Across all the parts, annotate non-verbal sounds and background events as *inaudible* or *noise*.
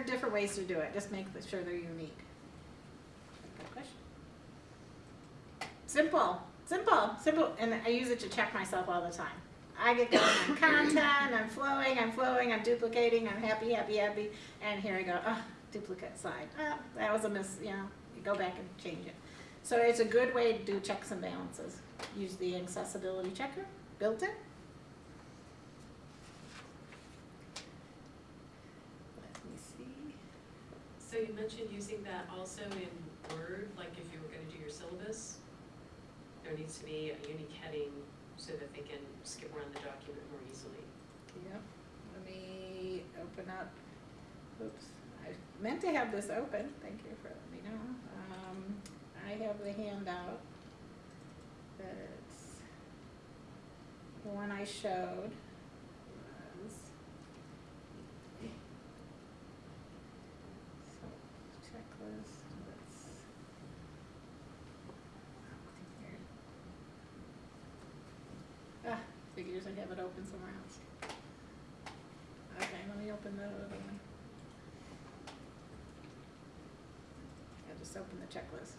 are different ways to do it, just make sure they're unique. Good question. Simple, simple, simple, and I use it to check myself all the time. I get going on content, I'm flowing, I'm flowing, I'm duplicating, I'm happy, happy, happy, and here I go, oh, duplicate slide. Oh, that was a miss, you know, you go back and change it. So it's a good way to do checks and balances. Use the accessibility checker, built in. Let me see. So you mentioned using that also in Word, like if you were gonna do your syllabus? There needs to be a unique heading so that they can skip around the document more easily. Yep, let me open up, oops, I meant to have this open, thank you for letting me know. Um, I have the handout that's, the one I showed was. So, checklist, let's. Ah, figures I have it open somewhere else. Okay, let me open the other one. I just opened the checklist.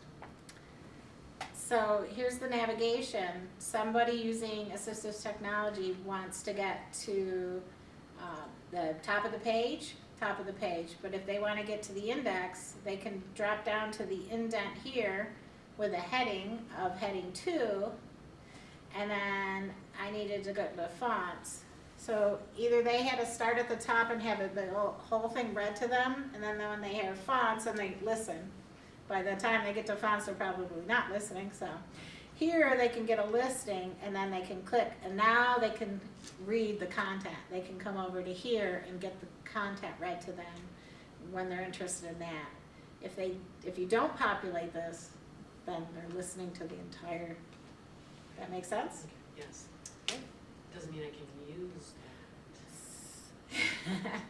So here's the navigation. Somebody using assistive technology wants to get to uh, the top of the page, top of the page. But if they want to get to the index, they can drop down to the indent here with a heading of heading two. And then I needed to go to the fonts. So either they had to start at the top and have the whole- whole thing read to them, and then when they have fonts, and they listen. By the time they get to fonts, they're probably not listening, so. Here, they can get a listing, and then they can click, and now they can read the content. They can come over to here and get the content read to them when they're interested in that. If they, if you don't populate this, then they're listening to the entire, that makes sense? Yes. Doesn't mean I can use that.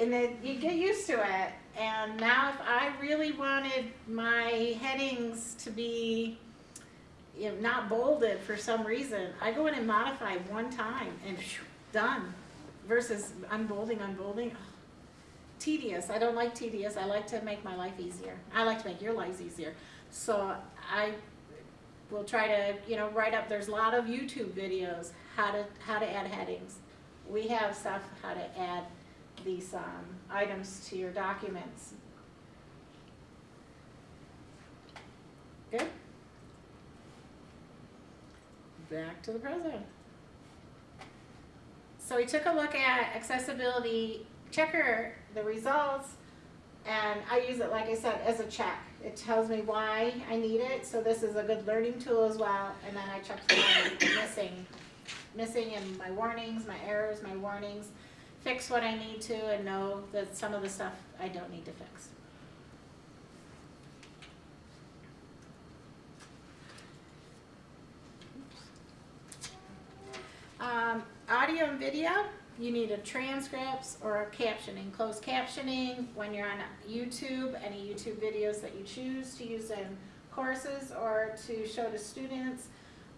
and then you get used to it. And now, if I really wanted my headings to be you know, not bolded for some reason, I go in and modify one time and phew, done. Versus unbolding, unbolding. Oh, tedious. I don't like tedious. I like to make my life easier. I like to make your lives easier. So I will try to, you know, write up. There's a lot of YouTube videos how to how to add headings. We have stuff how to add these um, items to your documents. Good? Back to the present. So we took a look at accessibility checker, the results, and I use it, like I said, as a check. It tells me why I need it, so this is a good learning tool as well, and then I check for missing, missing in my warnings, my errors, my warnings, fix what I need to, and know that some of the stuff I don't need to fix. Um, audio and video, you need a transcripts or a captioning, closed captioning when you're on YouTube, any YouTube videos that you choose to use in courses or to show to students,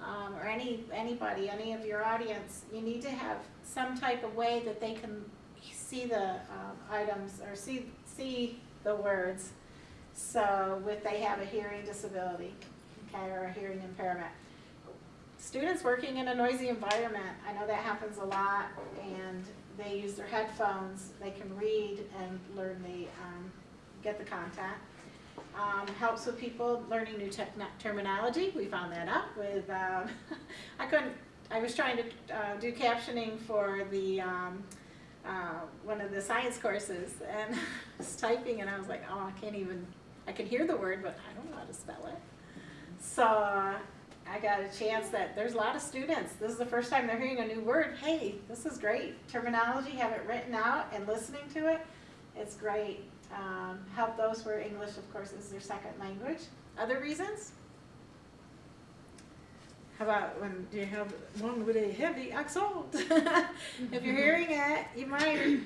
um, or any, anybody, any of your audience, you need to have some type of way that they can see the um, items or see, see the words. So if they have a hearing disability, okay, or a hearing impairment. Students working in a noisy environment, I know that happens a lot, and they use their headphones, they can read and learn the, um, get the content. Um, helps with people learning new terminology, we found that out with, um, *laughs* I couldn't, I was trying to uh, do captioning for the, um, uh, one of the science courses, and I *laughs* was typing and I was like, oh, I can't even, I could hear the word, but I don't know how to spell it. So I got a chance that there's a lot of students, this is the first time they're hearing a new word, hey, this is great. Terminology, have it written out and listening to it, it's great. Um, help those where English, of course, is their second language. Other reasons? How about when you have one with a heavy accent? *laughs* if you're hearing it, you might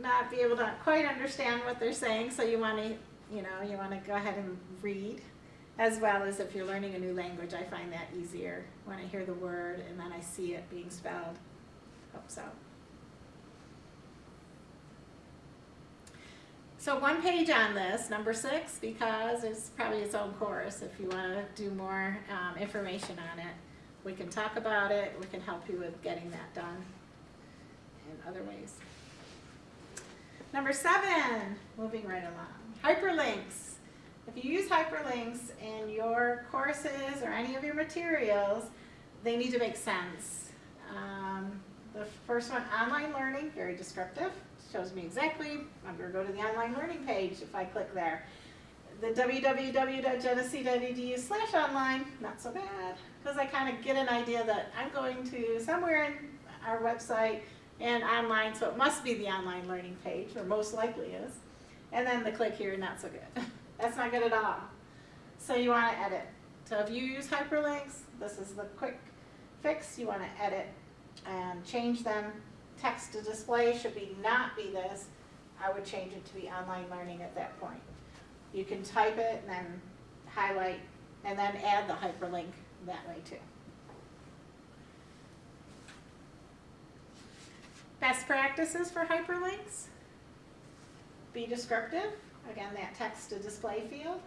not be able to quite understand what they're saying, so you want to, you know, you want to go ahead and read. As well as if you're learning a new language, I find that easier when I hear the word and then I see it being spelled. Hope so. So one page on this, number six, because it's probably its own course, if you wanna do more, um, information on it. We can talk about it, we can help you with getting that done in other ways. Number seven, moving right along, hyperlinks. If you use hyperlinks in your courses or any of your materials, they need to make sense. Um, the first one, online learning, very descriptive, shows me exactly, I'm gonna go to the online learning page if I click there. The www.genesee.edu slash online, not so bad, because I kind of get an idea that I'm going to somewhere in our website and online, so it must be the online learning page, or most likely is. And then the click here, not so good. *laughs* That's not good at all. So you want to edit. So if you use hyperlinks, this is the quick fix. You want to edit and change them. Text to display should be not be this. I would change it to be online learning at that point. You can type it and then highlight and then add the hyperlink that way too. Best practices for hyperlinks. Be descriptive, again, that text to display field.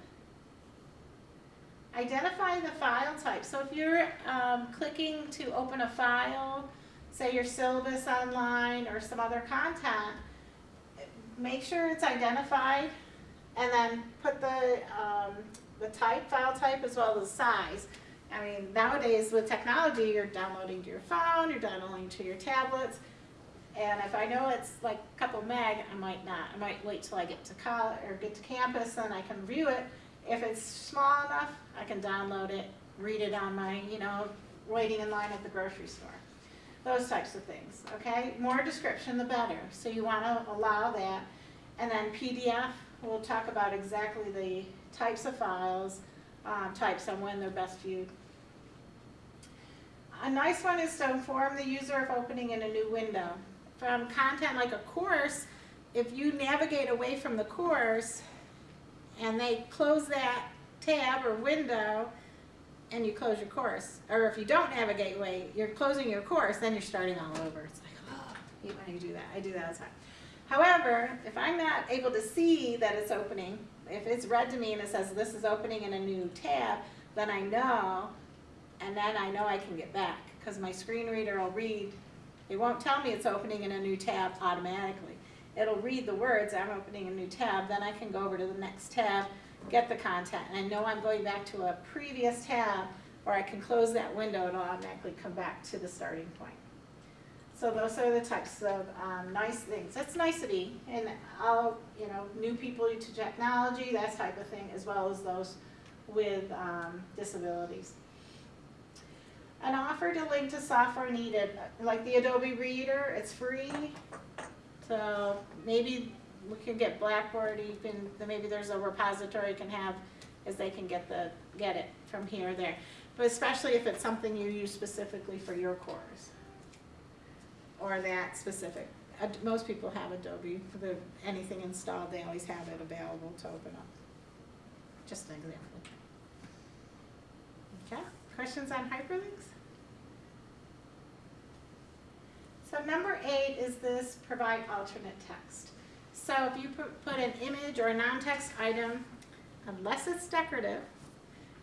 Identify the file type. So if you're um, clicking to open a file, say your syllabus online or some other content, make sure it's identified and then put the, um, the type, file type as well as size. I mean, nowadays with technology, you're downloading to your phone, you're downloading to your tablets. And if I know it's like a couple meg, I might not. I might wait till I get to college or get to campus and I can view it. If it's small enough, I can download it, read it on my, you know, waiting in line at the grocery store. Those types of things, okay? More description, the better. So you want to allow that. And then PDF, we'll talk about exactly the types of files, um, types and when they're best viewed. A nice one is to inform the user of opening in a new window. From content like a course, if you navigate away from the course and they close that tab or window and you close your course, or if you don't navigate away, you're closing your course, then you're starting all over. It's like, oh, I hate when you do that. I do that all the time. However, if I'm not able to see that it's opening, if it's read to me and it says this is opening in a new tab, then I know, and then I know I can get back because my screen reader will read. It won't tell me it's opening in a new tab automatically. It'll read the words, I'm opening a new tab, then I can go over to the next tab, get the content, and I know I'm going back to a previous tab, or I can close that window, it'll automatically come back to the starting point. So those are the types of um, nice things. It's nicety, and all, you know, new people to technology, that type of thing, as well as those with um, disabilities. An offer to link to software needed, like the Adobe Reader, it's free. So maybe we can get Blackboard, can, maybe there's a repository you can have, as they can get the, get it from here or there. But especially if it's something you use specifically for your course. Or that specific, uh, most people have Adobe, for the, anything installed, they always have it available to open up. Just an example. Okay, questions on hyperlinks? So number eight is this provide alternate text. So if you put, an image or a non-text item, unless it's decorative,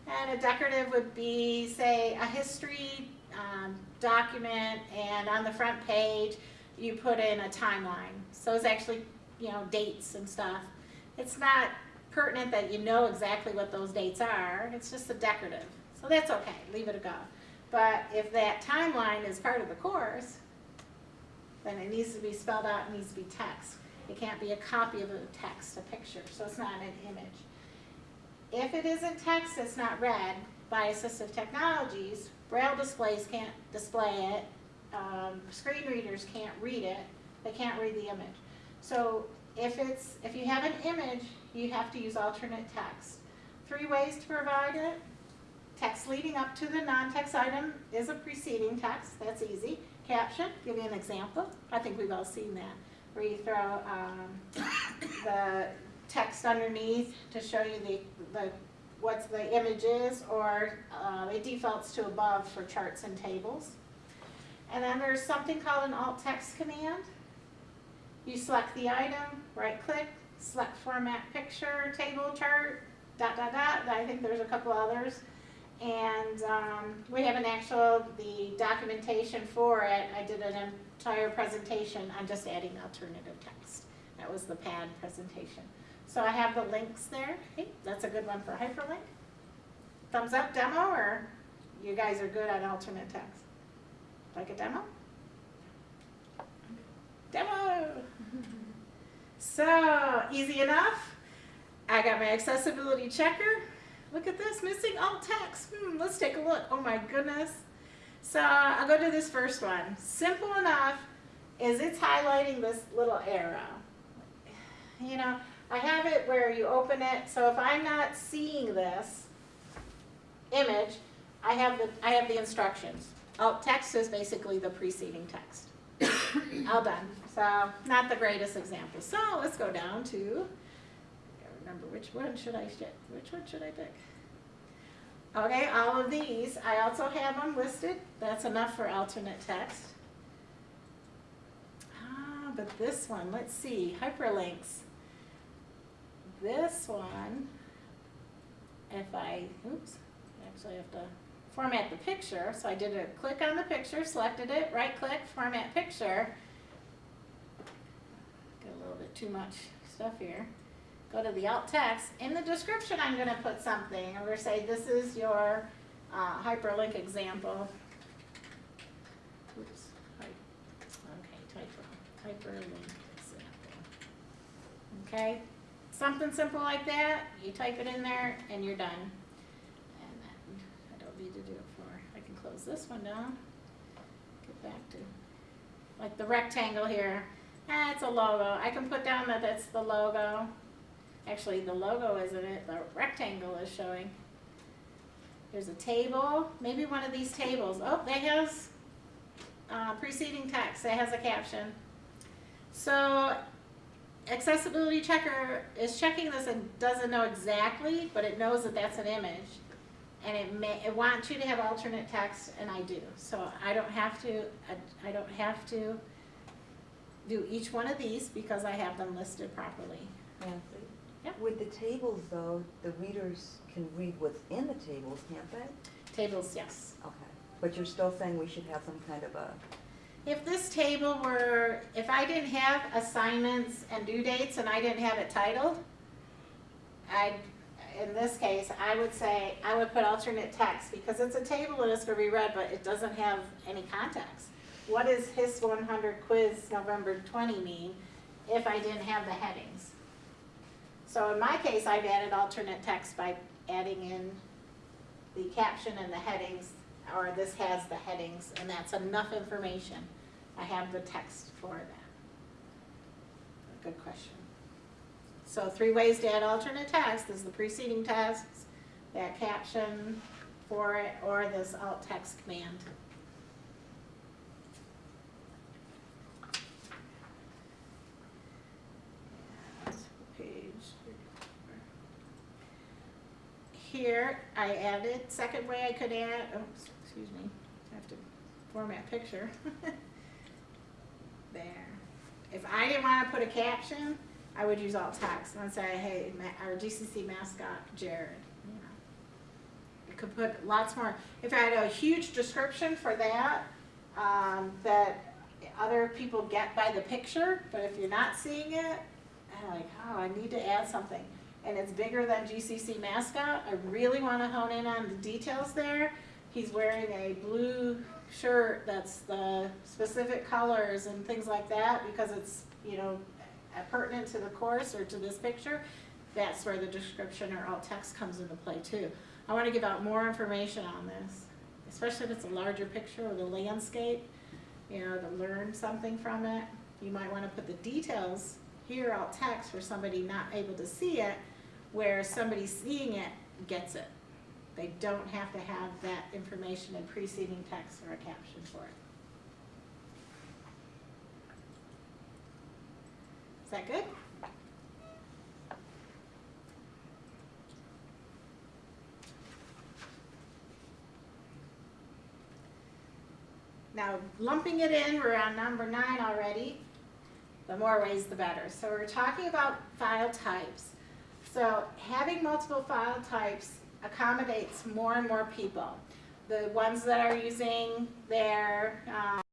and a decorative would be, say, a history um, document, and on the front page, you put in a timeline. So it's actually, you know, dates and stuff. It's not pertinent that you know exactly what those dates are, it's just a decorative. So that's okay, leave it a go. But if that timeline is part of the course, then it needs to be spelled out, it needs to be text. It can't be a copy of a text, a picture, so it's not an image. If it isn't text, it's not read by assistive technologies, braille displays can't display it, um, screen readers can't read it, they can't read the image. So if it's, if you have an image, you have to use alternate text. Three ways to provide it. Text leading up to the non-text item is a preceding text, that's easy. Caption, give you an example, I think we've all seen that, where you throw um, *coughs* the text underneath to show you the, the what the image is, or uh, it defaults to above for charts and tables. And then there's something called an alt text command. You select the item, right click, select format picture, table, chart, dot, dot, dot, I think there's a couple others. And, um, we have an actual, the documentation for it, I did an entire presentation on just adding alternative text. That was the pad presentation. So I have the links there, hey, that's a good one for hyperlink. Thumbs up demo, or you guys are good on alternate text? Like a demo? Demo! *laughs* So, easy enough. I got my accessibility checker. Look at this, missing alt text. Hmm, let's take a look. Oh my goodness. So, I'll go to this first one. Simple enough is it's highlighting this little arrow. You know, I have it where you open it, so if I'm not seeing this image, I have the, I have the instructions. Alt text is basically the preceding text. *coughs* All done. So, not the greatest example. So, let's go down to, remember which one should I, sh- which one should I pick? Okay, all of these, I also have them listed. That's enough for alternate text. Ah, but this one, let's see, hyperlinks. This one, if I, oops, actually I have to format the picture. So I did a click on the picture, selected it, right click, format picture. Got a little bit too much stuff here. Go to the alt text. In the description, I'm gonna put something. I'm gonna say this is your uh, hyperlink example. Oops, okay, hyperlink example. Okay, something simple like that, you type it in there and you're done. And then, I don't need to do it for, I can close this one down. Get back to, like the rectangle here, it's a logo. I can put down that that's the logo. Actually, the logo isn't it, the rectangle is showing. There's a table, maybe one of these tables. Oh, that has uh, preceding text, that has a caption. So accessibility checker is checking this and doesn't know exactly, but it knows that that's an image. And it may, it wants you to have alternate text, and I do. So I don't have to, I, I don't have to do each one of these because I have them listed properly. Nancy? Yep. With the tables though, the readers can read what's in the tables, can't they? Tables, yes. Okay. But you're still saying we should have some kind of a, If this table were, if I didn't have assignments and due dates and I didn't have it titled, I'd, in this case, I would say, I would put alternate text because it's a table and it's gonna be read, but it doesn't have any context. What does HIS one hundred quiz November twenty mean if I didn't have the headings? So in my case, I've added alternate text by adding in the caption and the headings, or this has the headings, and that's enough information. I have the text for that. Good question. So three ways to add alternate text is the preceding text, that caption for it, or this alt text command. And Page. Here, I added, second way I could add, oh, excuse me, I have to format picture. *laughs* There. If I didn't wanna put a caption, I would use alt text and say, hey, our GCC mascot Jared, you. I could put lots more, if I had a huge description for that, um, that other people get by the picture, but if you're not seeing it, I'm like, oh, I need to add something. And it's bigger than GCC mascot, I really wanna hone in on the details there. He's wearing a blue shirt that's the specific colors and things like that, because it's, you know, pertinent to the course or to this picture, that's where the description or alt text comes into play too. I wanna give out more information on this, especially if it's a larger picture or the landscape, you know, to learn something from it. You might wanna put the details here, alt text, for somebody not able to see it, where somebody seeing it gets it. They don't have to have that information in preceding text or a caption for it. Is that good? Now lumping it in, we're on number nine already. the more ways the better. So we're talking about file types. So having multiple file types accommodates more and more people. The ones that are using their, um,